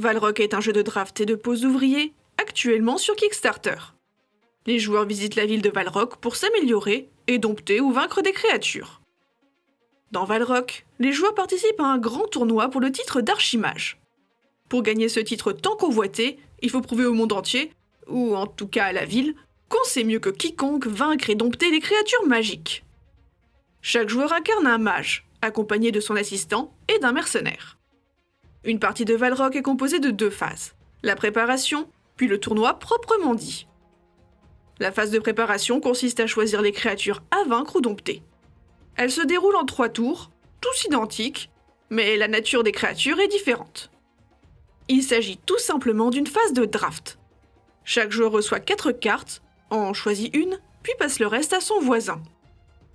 Valrock est un jeu de draft et de pose d'ouvriers, actuellement sur Kickstarter. Les joueurs visitent la ville de Valrock pour s'améliorer et dompter ou vaincre des créatures. Dans Valrock, les joueurs participent à un grand tournoi pour le titre d'archimage. Pour gagner ce titre tant convoité, il faut prouver au monde entier, ou en tout cas à la ville, qu'on sait mieux que quiconque vaincre et dompter les créatures magiques. Chaque joueur incarne un mage, accompagné de son assistant et d'un mercenaire. Une partie de Valrock est composée de deux phases, la préparation, puis le tournoi proprement dit. La phase de préparation consiste à choisir les créatures à vaincre ou dompter. Elle se déroule en trois tours, tous identiques, mais la nature des créatures est différente. Il s'agit tout simplement d'une phase de draft. Chaque joueur reçoit quatre cartes, en choisit une, puis passe le reste à son voisin.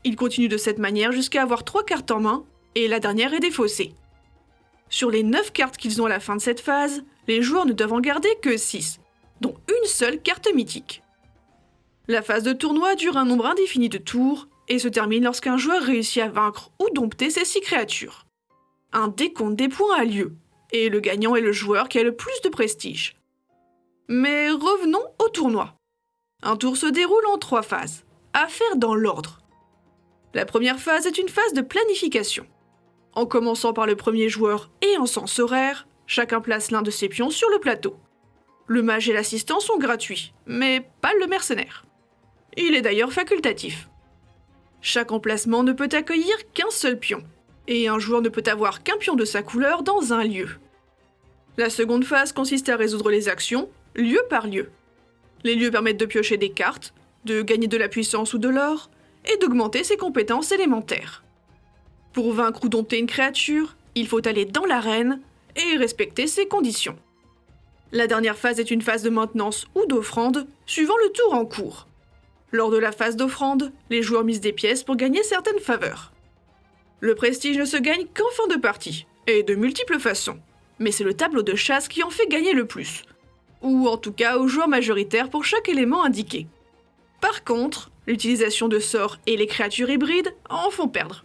Il continue de cette manière jusqu'à avoir trois cartes en main, et la dernière est défaussée. Sur les 9 cartes qu'ils ont à la fin de cette phase, les joueurs ne doivent en garder que 6, dont une seule carte mythique. La phase de tournoi dure un nombre indéfini de tours et se termine lorsqu'un joueur réussit à vaincre ou dompter ces 6 créatures. Un décompte des points a lieu, et le gagnant est le joueur qui a le plus de prestige. Mais revenons au tournoi. Un tour se déroule en trois phases, à faire dans l'ordre. La première phase est une phase de planification. En commençant par le premier joueur et en sens horaire, chacun place l'un de ses pions sur le plateau. Le mage et l'assistant sont gratuits, mais pas le mercenaire. Il est d'ailleurs facultatif. Chaque emplacement ne peut accueillir qu'un seul pion, et un joueur ne peut avoir qu'un pion de sa couleur dans un lieu. La seconde phase consiste à résoudre les actions, lieu par lieu. Les lieux permettent de piocher des cartes, de gagner de la puissance ou de l'or, et d'augmenter ses compétences élémentaires. Pour vaincre ou dompter une créature, il faut aller dans l'arène et respecter ses conditions. La dernière phase est une phase de maintenance ou d'offrande, suivant le tour en cours. Lors de la phase d'offrande, les joueurs misent des pièces pour gagner certaines faveurs. Le prestige ne se gagne qu'en fin de partie, et de multiples façons, mais c'est le tableau de chasse qui en fait gagner le plus, ou en tout cas aux joueurs majoritaires pour chaque élément indiqué. Par contre, l'utilisation de sorts et les créatures hybrides en font perdre.